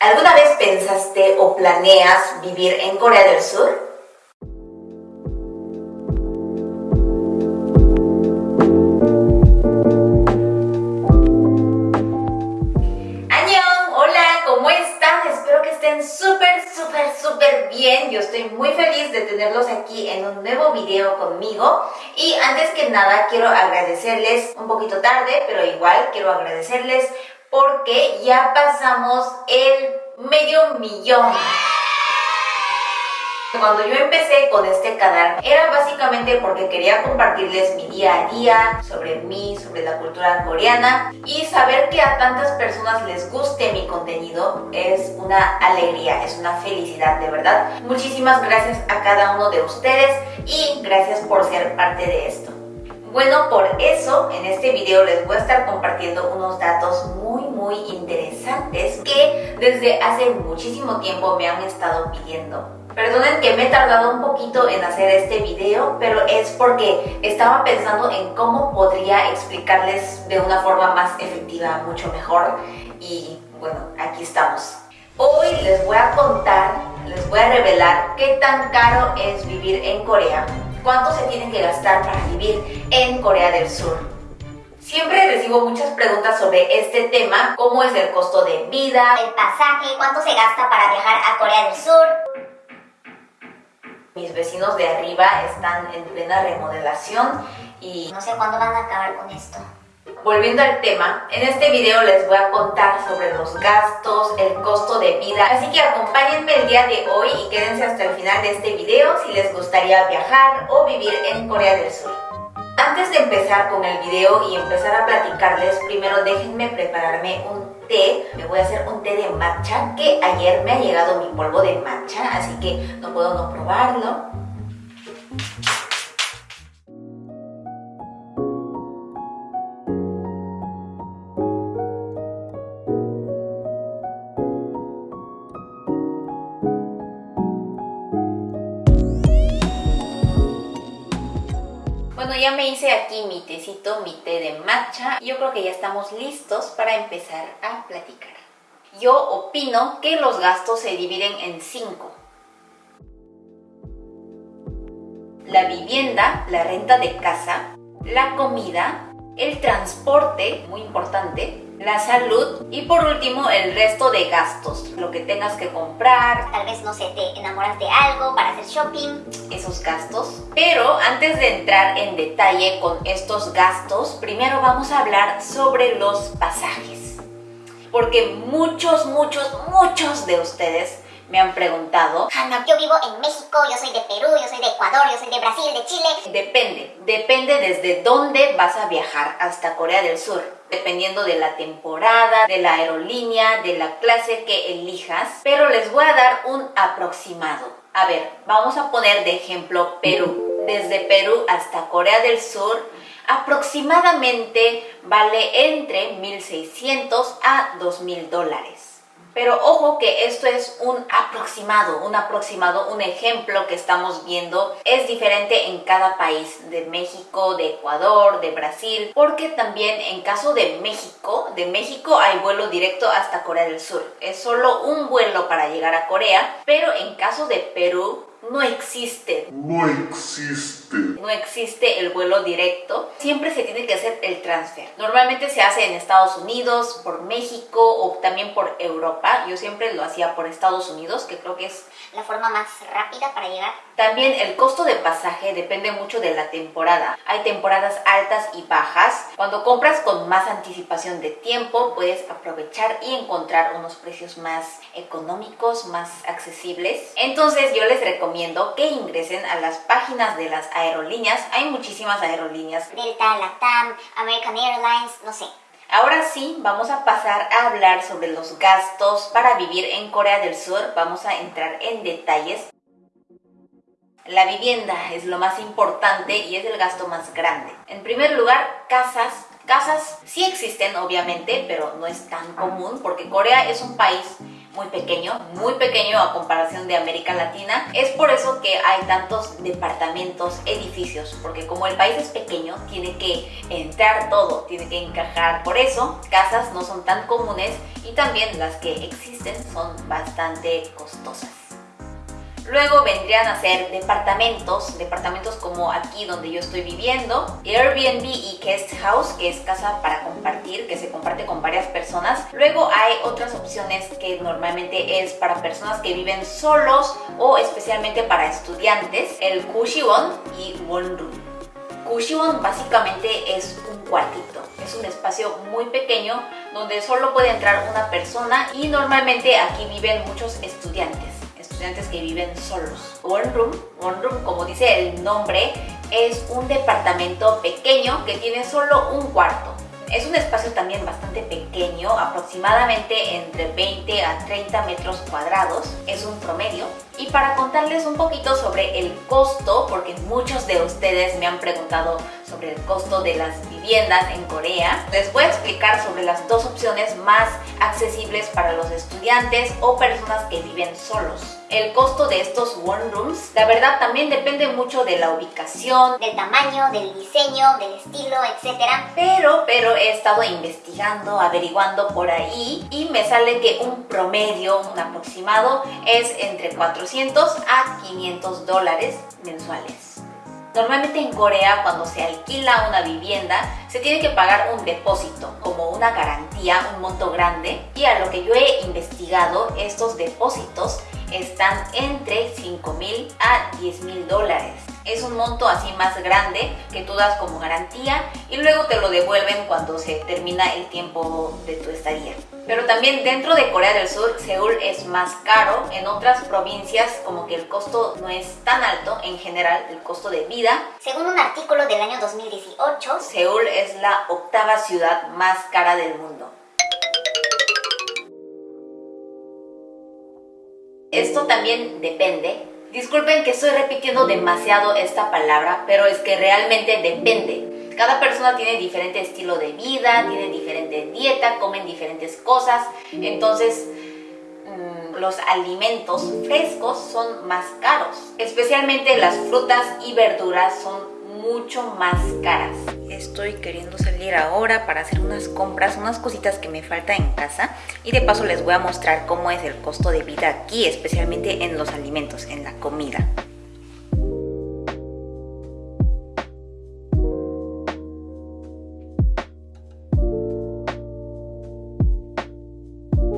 ¿Alguna vez pensaste o planeas vivir en Corea del Sur? súper, súper, súper bien. Yo estoy muy feliz de tenerlos aquí en un nuevo video conmigo. Y antes que nada quiero agradecerles, un poquito tarde, pero igual quiero agradecerles porque ya pasamos el medio millón. Cuando yo empecé con este canal era básicamente porque quería compartirles mi día a día sobre mí, sobre la cultura coreana y saber que a tantas personas les guste mi contenido es una alegría, es una felicidad de verdad. Muchísimas gracias a cada uno de ustedes y gracias por ser parte de esto. Bueno, por eso en este video les voy a estar compartiendo unos datos muy muy interesantes que desde hace muchísimo tiempo me han estado pidiendo. Perdonen que me he tardado un poquito en hacer este video, pero es porque estaba pensando en cómo podría explicarles de una forma más efectiva, mucho mejor. Y bueno, aquí estamos. Hoy les voy a contar, les voy a revelar qué tan caro es vivir en Corea, cuánto se tiene que gastar para vivir en Corea del Sur. Siempre recibo muchas preguntas sobre este tema, cómo es el costo de vida, el pasaje, cuánto se gasta para viajar a Corea del Sur, mis vecinos de arriba están en plena remodelación y... No sé cuándo van a acabar con esto. Volviendo al tema, en este video les voy a contar sobre los gastos, el costo de vida, así que acompáñenme el día de hoy y quédense hasta el final de este video si les gustaría viajar o vivir en Corea del Sur. Antes de empezar con el video y empezar a platicarles, primero déjenme prepararme un té. Me voy a hacer un té de matcha que ayer me ha llegado mi polvo de matcha, así que no puedo no probarlo. Bueno, ya me hice aquí mi tecito, mi té de matcha. Yo creo que ya estamos listos para empezar a platicar. Yo opino que los gastos se dividen en cinco. La vivienda, la renta de casa, la comida, el transporte, muy importante, la salud y por último el resto de gastos, lo que tengas que comprar. Tal vez, no sé, te enamoras de algo para hacer shopping. Esos gastos. Pero antes de entrar en detalle con estos gastos, primero vamos a hablar sobre los pasajes. Porque muchos, muchos, muchos de ustedes me han preguntado. Hanna, yo vivo en México, yo soy de Perú, yo soy de Ecuador, yo soy de Brasil, de Chile. Depende, depende desde dónde vas a viajar hasta Corea del Sur Dependiendo de la temporada, de la aerolínea, de la clase que elijas. Pero les voy a dar un aproximado. A ver, vamos a poner de ejemplo Perú. Desde Perú hasta Corea del Sur aproximadamente vale entre 1.600 a 2.000 dólares. Pero ojo que esto es un aproximado, un aproximado, un ejemplo que estamos viendo. Es diferente en cada país, de México, de Ecuador, de Brasil, porque también en caso de México, de México hay vuelo directo hasta Corea del Sur. Es solo un vuelo para llegar a Corea, pero en caso de Perú no existe. No existe. No existe el vuelo directo. Siempre se tiene que hacer el transfer. Normalmente se hace en Estados Unidos, por México o también por Europa. Yo siempre lo hacía por Estados Unidos, que creo que es la forma más rápida para llegar. También el costo de pasaje depende mucho de la temporada. Hay temporadas altas y bajas. Cuando compras con más anticipación de tiempo, puedes aprovechar y encontrar unos precios más económicos, más accesibles. Entonces yo les recomiendo que ingresen a las páginas de las aerolíneas. Hay muchísimas aerolíneas. Delta, Latam, American Airlines, no sé. Ahora sí, vamos a pasar a hablar sobre los gastos para vivir en Corea del Sur. Vamos a entrar en detalles. La vivienda es lo más importante y es el gasto más grande. En primer lugar, casas. Casas sí existen obviamente, pero no es tan común porque Corea es un país muy pequeño, muy pequeño a comparación de América Latina. Es por eso que hay tantos departamentos, edificios, porque como el país es pequeño, tiene que entrar todo, tiene que encajar. Por eso, casas no son tan comunes y también las que existen son bastante costosas. Luego vendrían a ser departamentos, departamentos como aquí donde yo estoy viviendo, Airbnb y Guest House, que es casa para compartir, que se comparte con varias personas. Luego hay otras opciones que normalmente es para personas que viven solos o especialmente para estudiantes, el Kushiwon y One Room. Kushiwon básicamente es un cuartito, es un espacio muy pequeño donde solo puede entrar una persona y normalmente aquí viven muchos estudiantes estudiantes que viven solos. One Room, One Room como dice el nombre, es un departamento pequeño que tiene solo un cuarto. Es un espacio también bastante pequeño, aproximadamente entre 20 a 30 metros cuadrados, es un promedio. Y para contarles un poquito sobre el costo, porque muchos de ustedes me han preguntado sobre el costo de las viviendas en Corea, les voy a explicar sobre las dos opciones más accesibles para los estudiantes o personas que viven solos el costo de estos one rooms, la verdad también depende mucho de la ubicación, del tamaño, del diseño, del estilo, etc. Pero, pero he estado investigando, averiguando por ahí y me sale que un promedio, un aproximado, es entre 400 a 500 dólares mensuales. Normalmente en Corea cuando se alquila una vivienda se tiene que pagar un depósito como una garantía, un monto grande y a lo que yo he investigado estos depósitos están entre 5 mil a 10 mil dólares. Es un monto así más grande que tú das como garantía y luego te lo devuelven cuando se termina el tiempo de tu estadía. Pero también dentro de Corea del Sur, Seúl es más caro. En otras provincias como que el costo no es tan alto en general, el costo de vida. Según un artículo del año 2018, Seúl es la octava ciudad más cara del mundo. Esto también depende. Disculpen que estoy repitiendo demasiado esta palabra, pero es que realmente depende. Cada persona tiene diferente estilo de vida, tiene diferente dieta, comen diferentes cosas, entonces mm, los alimentos frescos son más caros. Especialmente las frutas y verduras son mucho más caras. Estoy queriendo salir ahora para hacer unas compras, unas cositas que me faltan en casa y de paso les voy a mostrar cómo es el costo de vida aquí, especialmente en los alimentos, en la comida.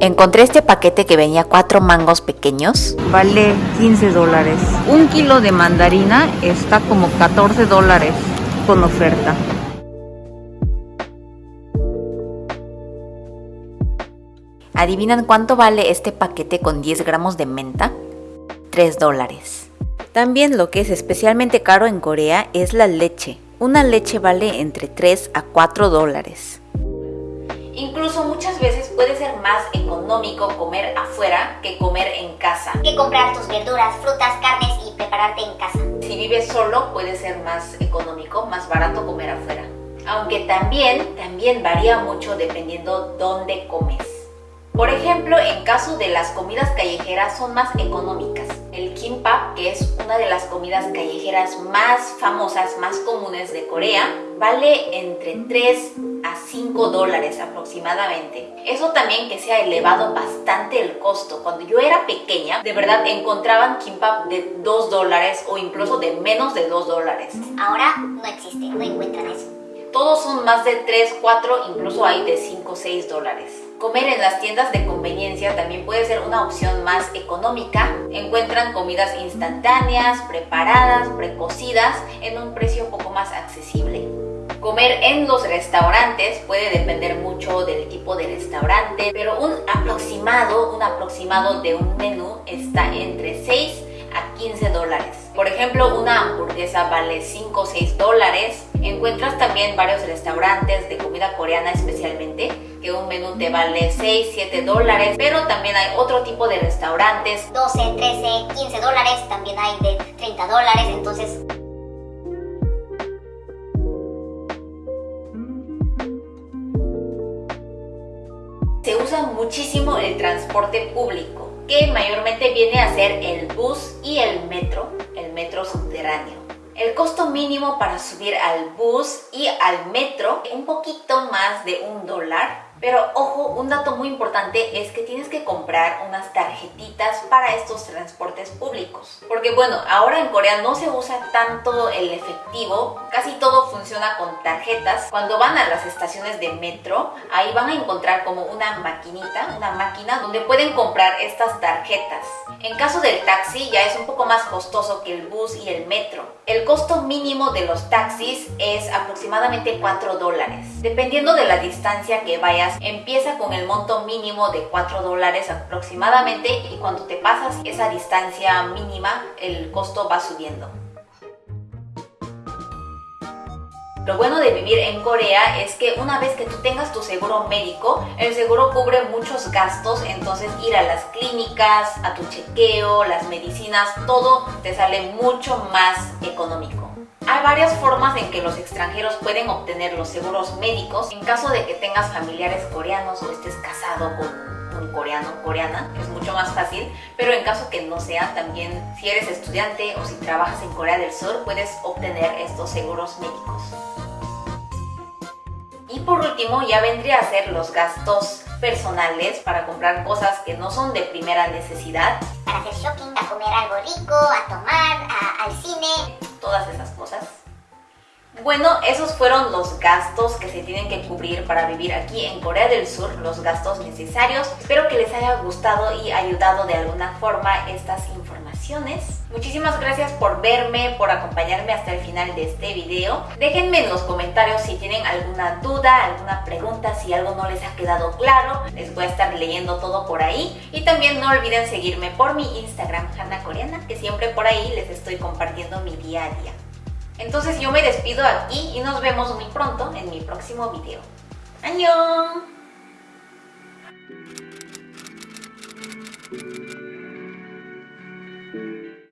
Encontré este paquete que venía cuatro mangos pequeños. Vale 15 dólares. Un kilo de mandarina está como 14 dólares con oferta. ¿Adivinan cuánto vale este paquete con 10 gramos de menta? 3 dólares. También lo que es especialmente caro en Corea es la leche. Una leche vale entre 3 a 4 dólares. Incluso muchas veces puede ser más económico comer afuera que comer en casa. Que comprar tus verduras, frutas, carnes y prepararte en casa. Si vives solo puede ser más económico, más barato comer afuera. Aunque también, también varía mucho dependiendo dónde comes. Por ejemplo, en caso de las comidas callejeras son más económicas. El kimbap, que es una de las comidas callejeras más famosas, más comunes de Corea, vale entre 3 a 5 dólares aproximadamente. Eso también que se ha elevado bastante el costo. Cuando yo era pequeña, de verdad encontraban kimbap de 2 dólares o incluso de menos de 2 dólares. Ahora no existe, no encuentran eso. Todos son más de 3, 4, incluso hay de 5, 6 dólares. Comer en las tiendas de conveniencia también puede ser una opción más económica. Encuentran comidas instantáneas, preparadas, precocidas en un precio poco más accesible. Comer en los restaurantes puede depender mucho del tipo de restaurante, pero un aproximado, un aproximado de un menú está entre 6 a 15 dólares. Por ejemplo, una hamburguesa vale 5 o 6 dólares. Encuentras también varios restaurantes de comida coreana especialmente menú te vale 6, 7 dólares, pero también hay otro tipo de restaurantes 12, 13, 15 dólares, también hay de 30 dólares, entonces se usan muchísimo el transporte público, que mayormente viene a ser el bus y el metro, el metro subterráneo. El costo mínimo para subir al bus y al metro, un poquito más de un dólar, pero ojo, un dato muy importante es que tienes que comprar unas tarjetitas para estos transportes públicos. Porque bueno, ahora en Corea no se usa tanto el efectivo, casi todo funciona con tarjetas. Cuando van a las estaciones de metro, ahí van a encontrar como una maquinita, una máquina donde pueden comprar estas tarjetas. En caso del taxi ya es un poco más costoso que el bus y el metro. El costo mínimo de los taxis es aproximadamente 4 dólares. Dependiendo de la distancia que vayas empieza con el monto mínimo de 4 dólares aproximadamente y cuando te pasas esa distancia mínima el costo va subiendo. Lo bueno de vivir en Corea es que una vez que tú tengas tu seguro médico, el seguro cubre muchos gastos, entonces ir a las clínicas, a tu chequeo, las medicinas, todo te sale mucho más económico. Hay varias formas en que los extranjeros pueden obtener los seguros médicos en caso de que tengas familiares coreanos o estés casado con un coreano o coreana, es mucho más fácil, pero en caso que no sea, también si eres estudiante o si trabajas en Corea del Sur, puedes obtener estos seguros médicos. Y por último, ya vendría a ser los gastos personales para comprar cosas que no son de primera necesidad. Para hacer shopping, a comer algo rico, a tomar, al cine. Todas esas cosas. Bueno, esos fueron los gastos que se tienen que cubrir para vivir aquí en Corea del Sur, los gastos necesarios. Espero que les haya gustado y ayudado de alguna forma estas informaciones. Muchísimas gracias por verme, por acompañarme hasta el final de este video. Déjenme en los comentarios si tienen alguna duda, alguna pregunta, si algo no les ha quedado claro. Les voy a estar leyendo todo por ahí. Y también no olviden seguirme por mi Instagram, Hanna Coreana, que siempre por ahí les estoy compartiendo mi día a día. Entonces yo me despido aquí y nos vemos muy pronto en mi próximo video. ¡Añón!